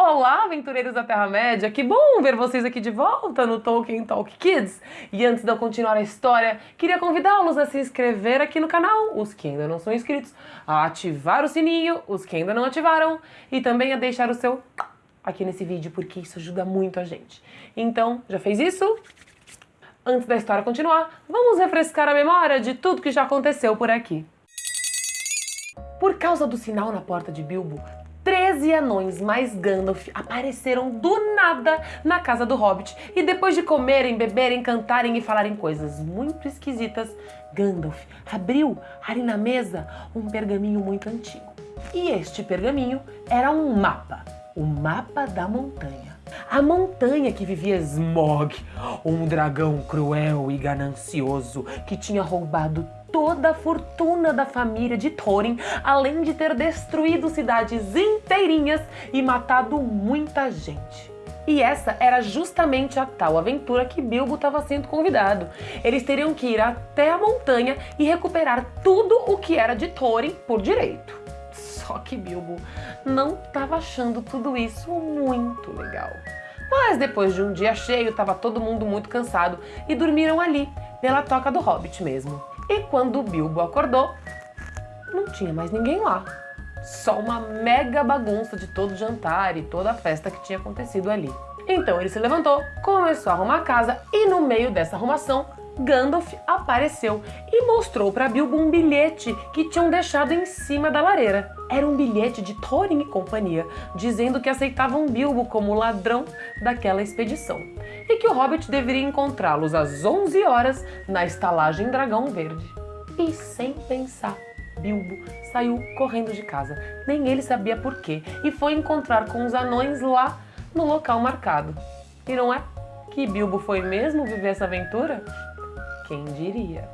Olá, aventureiros da Terra-média! Que bom ver vocês aqui de volta no Tolkien Talk Kids! E antes de eu continuar a história, queria convidá-los a se inscrever aqui no canal, os que ainda não são inscritos, a ativar o sininho, os que ainda não ativaram, e também a deixar o seu aqui nesse vídeo, porque isso ajuda muito a gente. Então, já fez isso? Antes da história continuar, vamos refrescar a memória de tudo que já aconteceu por aqui. Por causa do sinal na porta de Bilbo, 13 anões mais Gandalf apareceram do nada na casa do Hobbit e depois de comerem, beberem, cantarem e falarem coisas muito esquisitas, Gandalf abriu ali na mesa um pergaminho muito antigo. E este pergaminho era um mapa, o mapa da montanha. A montanha que vivia Smog, um dragão cruel e ganancioso que tinha roubado toda a fortuna da família de Thorin, além de ter destruído cidades inteirinhas e matado muita gente. E essa era justamente a tal aventura que Bilbo estava sendo convidado. Eles teriam que ir até a montanha e recuperar tudo o que era de Thorin por direito. Só que Bilbo não estava achando tudo isso muito legal. Mas depois de um dia cheio, estava todo mundo muito cansado e dormiram ali, pela toca do Hobbit mesmo. E quando o Bilbo acordou, não tinha mais ninguém lá. Só uma mega bagunça de todo o jantar e toda a festa que tinha acontecido ali. Então ele se levantou, começou a arrumar a casa e no meio dessa arrumação, Gandalf apareceu e mostrou para Bilbo um bilhete que tinham deixado em cima da lareira. Era um bilhete de Thorin e companhia, dizendo que aceitavam Bilbo como ladrão daquela expedição e que o Hobbit deveria encontrá-los às 11 horas na estalagem Dragão Verde. E sem pensar, Bilbo saiu correndo de casa. Nem ele sabia por quê e foi encontrar com os anões lá no local marcado. E não é que Bilbo foi mesmo viver essa aventura? Quem diria?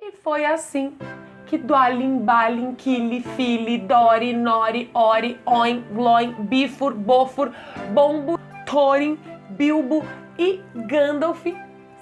E foi assim que Dwalin, Balin, Kili, Fili, Dori, Nori, Ori, Oin, Gloin, Bifur, Bofur, Bombo, Thorin, Bilbo e Gandalf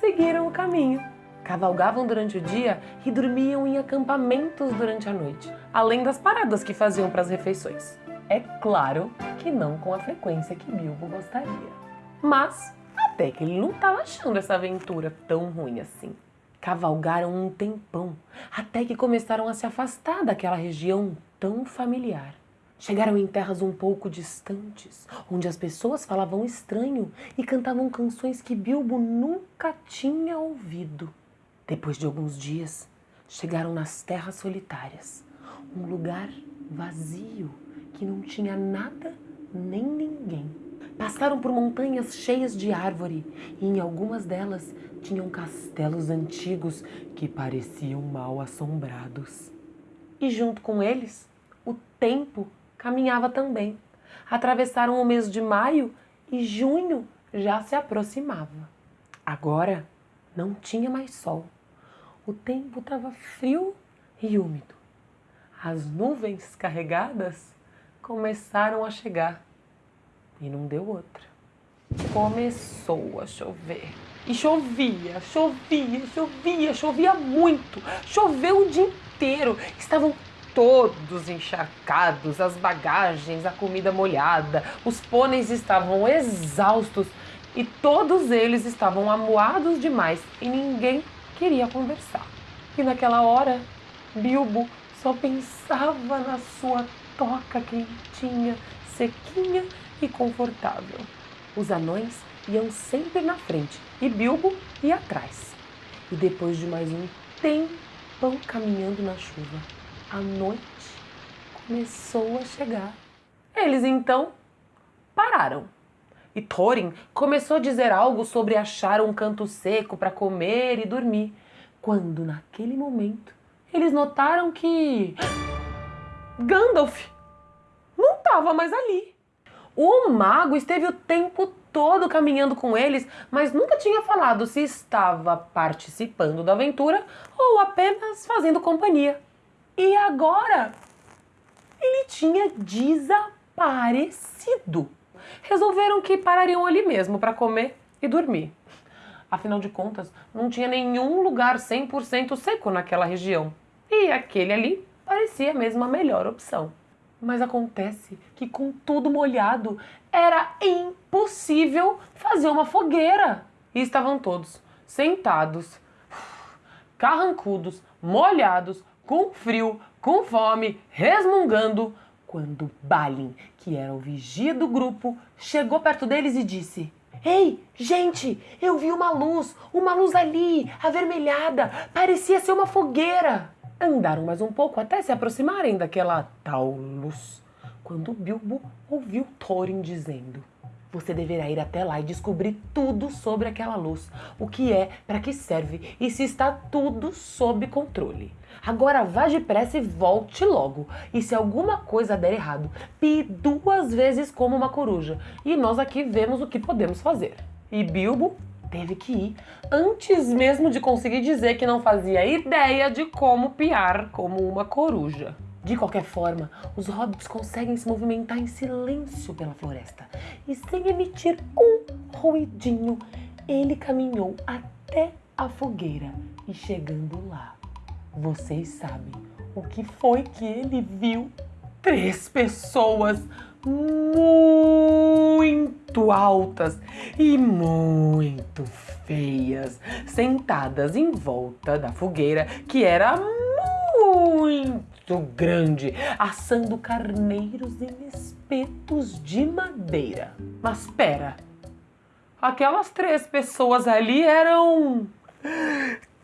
seguiram o caminho. Cavalgavam durante o dia e dormiam em acampamentos durante a noite, além das paradas que faziam para as refeições. É claro que não com a frequência que Bilbo gostaria. Mas até que ele não estava achando essa aventura tão ruim assim. Cavalgaram um tempão, até que começaram a se afastar daquela região tão familiar. Chegaram em terras um pouco distantes, onde as pessoas falavam estranho e cantavam canções que Bilbo nunca tinha ouvido. Depois de alguns dias, chegaram nas terras solitárias, um lugar vazio que não tinha nada nem ninguém. Passaram por montanhas cheias de árvore e em algumas delas tinham castelos antigos que pareciam mal assombrados. E junto com eles, o tempo caminhava também. Atravessaram o mês de maio e junho já se aproximava. Agora não tinha mais sol. O tempo estava frio e úmido. As nuvens carregadas começaram a chegar e não deu outra. Começou a chover. E chovia, chovia, chovia, chovia muito. Choveu o dia inteiro. Estavam todos encharcados, as bagagens, a comida molhada. Os pôneis estavam exaustos e todos eles estavam amuados demais e ninguém queria conversar. E naquela hora, Bilbo só pensava na sua toca quentinha, sequinha e confortável. Os anões iam sempre na frente e Bilbo ia atrás. E depois de mais um tempão caminhando na chuva, a noite começou a chegar. Eles então pararam e Thorin começou a dizer algo sobre achar um canto seco para comer e dormir, quando naquele momento eles notaram que Gandalf não estava mais ali. O mago esteve o tempo todo caminhando com eles, mas nunca tinha falado se estava participando da aventura ou apenas fazendo companhia. E agora ele tinha desaparecido. Resolveram que parariam ali mesmo para comer e dormir. Afinal de contas, não tinha nenhum lugar 100% seco naquela região. E aquele ali parecia mesmo a melhor opção. Mas acontece que com tudo molhado era impossível fazer uma fogueira. E estavam todos sentados, carrancudos, molhados, com frio, com fome, resmungando, quando Balin, que era o vigia do grupo, chegou perto deles e disse: Ei, gente, eu vi uma luz, uma luz ali, avermelhada, parecia ser uma fogueira. Andaram mais um pouco até se aproximarem daquela tal luz, quando Bilbo ouviu Thorin dizendo: Você deverá ir até lá e descobrir tudo sobre aquela luz, o que é, para que serve e se está tudo sob controle. Agora vá depressa e volte logo. E se alguma coisa der errado, pie duas vezes como uma coruja. E nós aqui vemos o que podemos fazer. E Bilbo teve que ir antes mesmo de conseguir dizer que não fazia ideia de como piar como uma coruja. De qualquer forma, os hobbits conseguem se movimentar em silêncio pela floresta e sem emitir um ruidinho, ele caminhou até a fogueira e chegando lá, vocês sabem o que foi que ele viu? Três pessoas muito altas e muito feias, sentadas em volta da fogueira que era muito grande, assando carneiros em espetos de madeira. Mas pera, aquelas três pessoas ali eram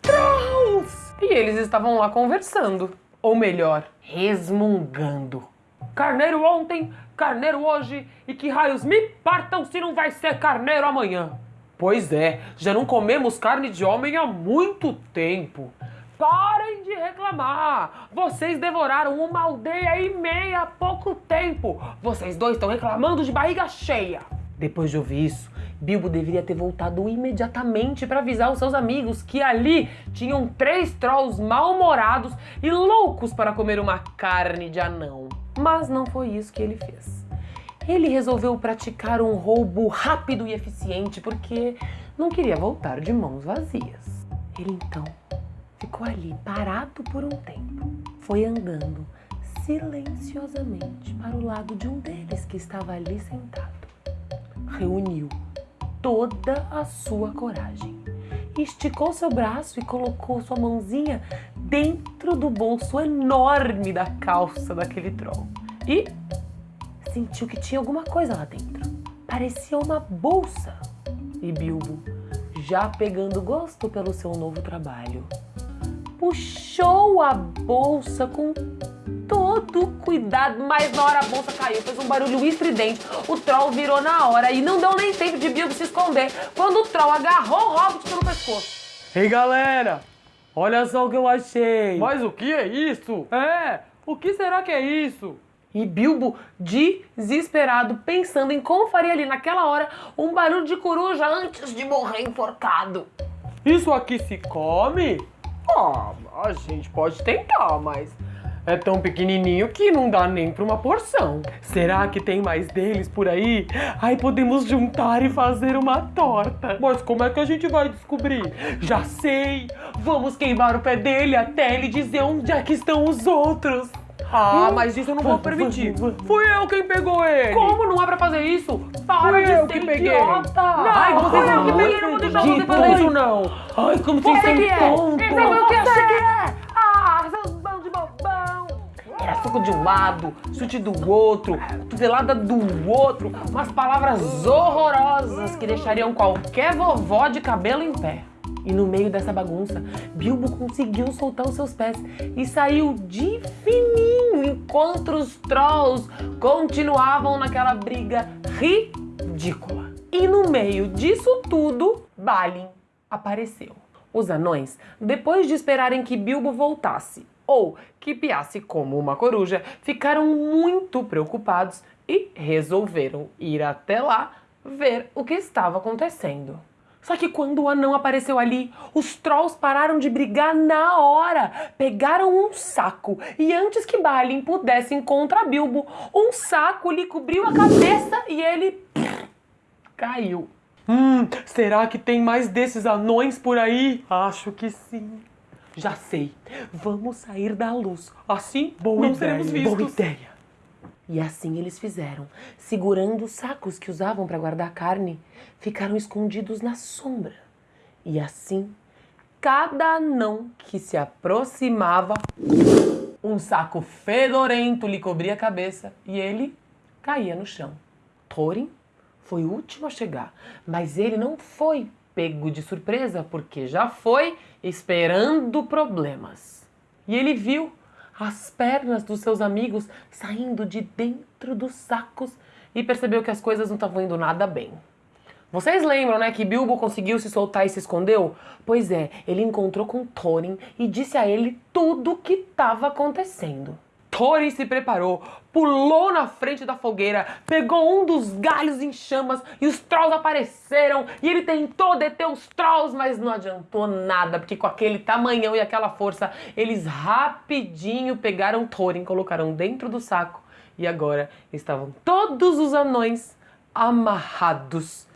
Trolls! E eles estavam lá conversando, ou melhor, resmungando. Carneiro ontem, carneiro hoje, e que raios me partam se não vai ser carneiro amanhã. Pois é, já não comemos carne de homem há muito tempo. Parem de reclamar! Vocês devoraram uma aldeia e meia há pouco tempo! Vocês dois estão reclamando de barriga cheia! Depois de ouvir isso, Bilbo deveria ter voltado imediatamente para avisar os seus amigos que ali tinham três trolls mal-humorados e loucos para comer uma carne de anão. Mas não foi isso que ele fez. Ele resolveu praticar um roubo rápido e eficiente porque não queria voltar de mãos vazias. Ele então ficou ali parado por um tempo. Foi andando silenciosamente para o lado de um deles que estava ali sentado. Reuniu toda a sua coragem. Esticou seu braço e colocou sua mãozinha dentro do bolso enorme da calça daquele troll. E sentiu que tinha alguma coisa lá dentro. Parecia uma bolsa. E Bilbo, já pegando gosto pelo seu novo trabalho, puxou a bolsa com todo cuidado, mas na hora a bolsa caiu, fez um barulho estridente. O troll virou na hora e não deu nem tempo de Bilbo se esconder quando o troll agarrou o Hobbit pelo pescoço. Ei galera, olha só o que eu achei. Mas o que é isso? É, o que será que é isso? E Bilbo, desesperado, pensando em como faria ali naquela hora um barulho de coruja antes de morrer enforcado. Isso aqui se come? Ah, a gente pode tentar, mas é tão pequenininho que não dá nem para uma porção. Será que tem mais deles por aí? Aí podemos juntar e fazer uma torta. Mas como é que a gente vai descobrir? Já sei! Vamos queimar o pé dele até ele dizer onde é que estão os outros. Ah, mas isso eu não vou permitir. Fui eu quem pegou ele. Como não é pra fazer isso? Para Fui de eu que peguei. idiota. Não, Ai, você fui eu não que peguei, não vou deixar você fazer isso não. Ai, como vocês Você são é. tontos. Esse é o que acha que é. Ah, seus bandos de bobão. Era soco de um lado, chute do outro, cotovelada do outro, umas palavras horrorosas que deixariam qualquer vovó de cabelo em pé. E no meio dessa bagunça, Bilbo conseguiu soltar os seus pés e saiu de fininho enquanto os trolls continuavam naquela briga ridícula. E no meio disso tudo, Balin apareceu. Os anões, depois de esperarem que Bilbo voltasse ou que piasse como uma coruja, ficaram muito preocupados e resolveram ir até lá ver o que estava acontecendo. Só que quando o anão apareceu ali, os trolls pararam de brigar na hora. Pegaram um saco e antes que Balin pudesse encontrar Bilbo, um saco lhe cobriu a cabeça e ele caiu. Hum, será que tem mais desses anões por aí? Acho que sim. Já sei. Vamos sair da luz. Assim Boa não ideia, seremos vistos. boa ideia. E assim eles fizeram. Segurando os sacos que usavam para guardar carne, ficaram escondidos na sombra. E assim, cada anão que se aproximava, um saco fedorento lhe cobria a cabeça e ele caía no chão. Thorin foi o último a chegar, mas ele não foi pego de surpresa porque já foi esperando problemas. E ele viu as pernas dos seus amigos saindo de dentro dos sacos e percebeu que as coisas não estavam indo nada bem. Vocês lembram, né, que Bilbo conseguiu se soltar e se escondeu? Pois é, ele encontrou com Thorin e disse a ele tudo o que estava acontecendo. Thorin se preparou, pulou na frente da fogueira, pegou um dos galhos em chamas e os trolls apareceram. E ele tentou deter os trolls, mas não adiantou nada, porque com aquele tamanhão e aquela força, eles rapidinho pegaram Thorin, colocaram dentro do saco e agora estavam todos os anões amarrados.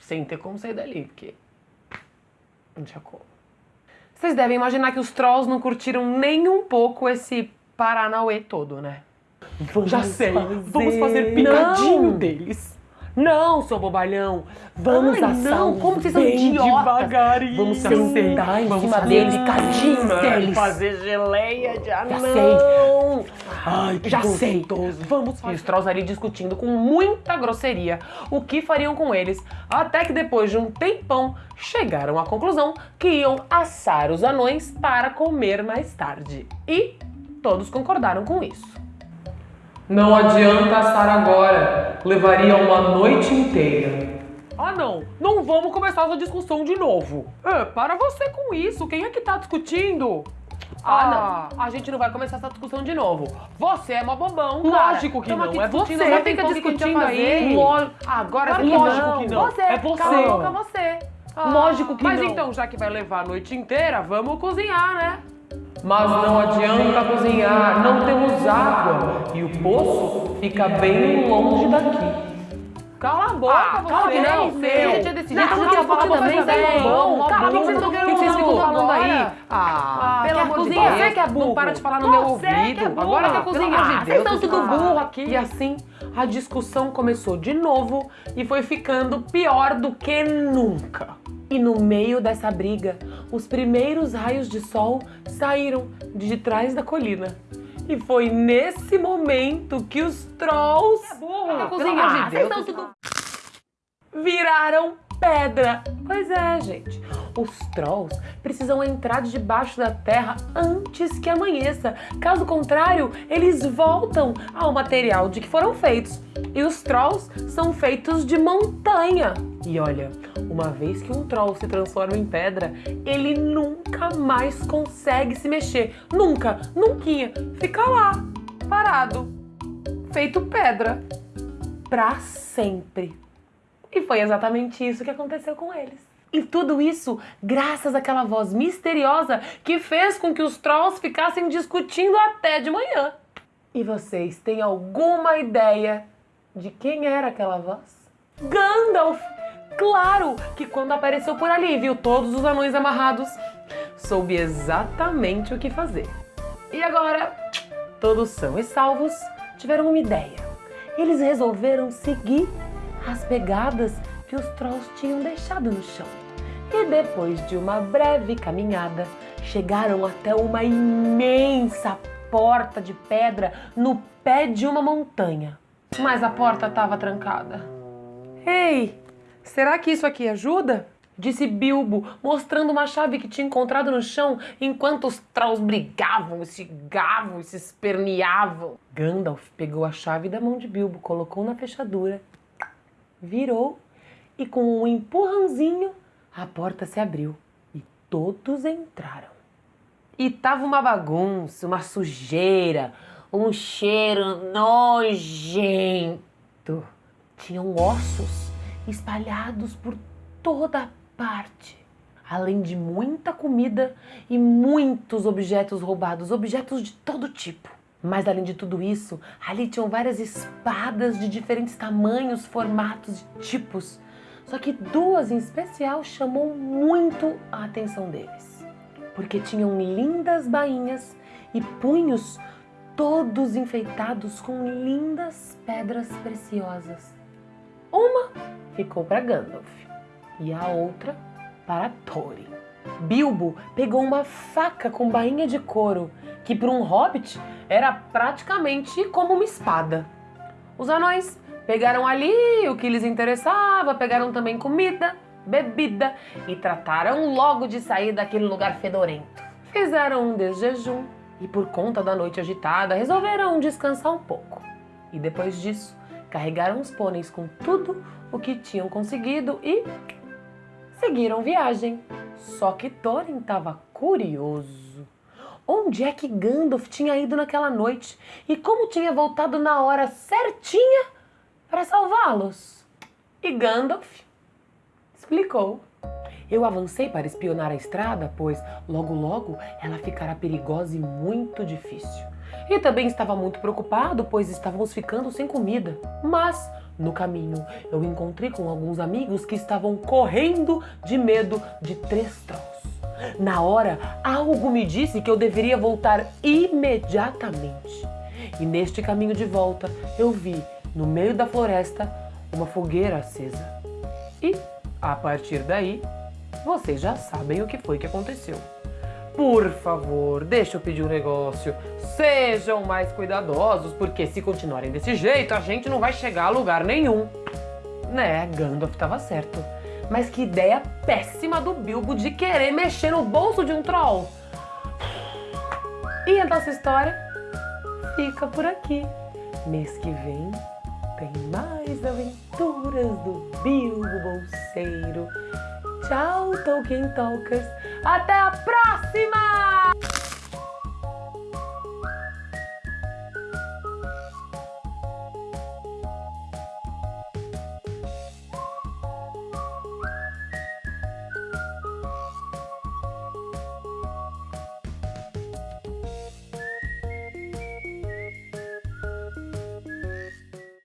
Sem ter como sair dali, porque não tinha como. Vocês devem imaginar que os trolls não curtiram nem um pouco esse Paranauê todo, né? Vamos Já sei, vamos fazer picadinho Não. deles. Não, seu bobalhão. Vamos Ai, assar não, como vocês são idiotas. devagarinho. Vamos sentar em Vamos cima fazer deles, picadinho deles. Fazer geleia de anão. Já sei. Ai, que Já sei. gostoso. Vamos E fazer. os trolls ali discutindo com muita grosseria o que fariam com eles, até que depois de um tempão chegaram à conclusão que iam assar os anões para comer mais tarde. E todos concordaram com isso. Não adianta assar agora, levaria uma noite inteira. Ah, não. Não vamos começar essa discussão de novo. É, para você com isso. Quem é que tá discutindo? Ah, não. A gente não vai começar essa discussão de novo. Você é uma bobão, cara. Lógico que Tamo não, é você. mas Fica discutindo aí. Agora Claro você que lógico não. que não. Você. É você. Cala você. Ah, Lógico que Mas não. então, já que vai levar a noite inteira, vamos cozinhar, né? Mas não adianta cozinhar, não temos água. E o poço fica bem longe daqui. Cala a boca, Ah, você. cala que não, você. meu. Já tinha decidido Não, que cala você a boca também, é velho. bom. Cala a boca, vocês estão O que querendo vocês ficam falando aí? Ah, Ah, pelo amor de? Deus. Você que é burro. Não para de falar no meu Você ouvido. que é. Agora amor de Deus, Vocês estão tudo burro aqui. E assim, a discussão começou de novo e foi ficando pior do que nunca. E no meio dessa briga, os primeiros raios de sol saíram de trás da colina. E foi nesse momento que os trolls burro. Quer Pelo cozinhar. amor de Deus. tudo viraram pedra. Pois é, gente. Os trolls precisam entrar debaixo da terra antes que amanheça. Caso contrário, eles voltam ao material de que foram feitos. E os trolls são feitos de montanha. E olha, uma vez que um troll se transforma em pedra, ele nunca mais consegue se mexer. Nunca, nunca. Fica lá, parado, feito pedra. Pra sempre. E foi exatamente isso que aconteceu com eles. E tudo isso graças àquela voz misteriosa que fez com que os trolls ficassem discutindo até de manhã. E vocês têm alguma ideia de quem era aquela voz? Gandalf! Claro que quando apareceu por ali e viu todos os anões amarrados, soube exatamente o que fazer. E agora, todos são e salvos, tiveram uma ideia. Eles resolveram seguir as pegadas que os trolls tinham deixado no chão. E depois de uma breve caminhada, chegaram até uma imensa porta de pedra no pé de uma montanha. Mas a porta estava trancada. Ei, será que isso aqui ajuda? Disse Bilbo, mostrando uma chave que tinha encontrado no chão enquanto os trolls brigavam, se gavam e se esperneavam. Gandalf pegou a chave da mão de Bilbo, colocou na fechadura, virou e com um empurrãozinho a porta se abriu e todos entraram. E tava uma bagunça, uma sujeira, um cheiro nojento. Tinham ossos espalhados por toda parte, além de muita comida e muitos objetos roubados, objetos de todo tipo. Mas além de tudo isso, ali tinham várias espadas de diferentes tamanhos, formatos e tipos. Só que duas em especial chamou muito a atenção deles, porque tinham lindas bainhas e punhos todos enfeitados com lindas pedras preciosas. Uma ficou para Gandalf e a outra para Thorin. Bilbo pegou uma faca com bainha de couro, que para um hobbit era praticamente como uma espada. Os anões pegaram ali o que lhes interessava, pegaram também comida, bebida e trataram logo de sair daquele lugar fedorento. Fizeram um desjejum e, por conta da noite agitada, resolveram descansar um pouco. E depois disso, carregaram os pôneis com tudo o que tinham conseguido e seguiram viagem. Só que Thorin estava curioso. Onde é que Gandalf tinha ido naquela noite e como tinha voltado na hora certinha para salvá-los? E Gandalf explicou. Eu avancei para espionar a estrada, pois logo logo ela ficará perigosa e muito difícil. E também estava muito preocupado, pois estávamos ficando sem comida. Mas no caminho, eu encontrei com alguns amigos que estavam correndo de medo de três trolls. Na hora, algo me disse que eu deveria voltar imediatamente. E neste caminho de volta, eu vi, no meio da floresta, uma fogueira acesa. E, a partir daí, vocês já sabem o que foi que aconteceu. Por favor, deixa eu pedir um negócio. Sejam mais cuidadosos, porque se continuarem desse jeito, a gente não vai chegar a lugar nenhum. Né, Gandalf estava certo. Mas que ideia péssima do Bilbo de querer mexer no bolso de um troll. E a nossa história fica por aqui. Mês que vem tem mais aventuras do Bilbo Bolseiro. Tchau, Tolkien Talkers. Até a próxima!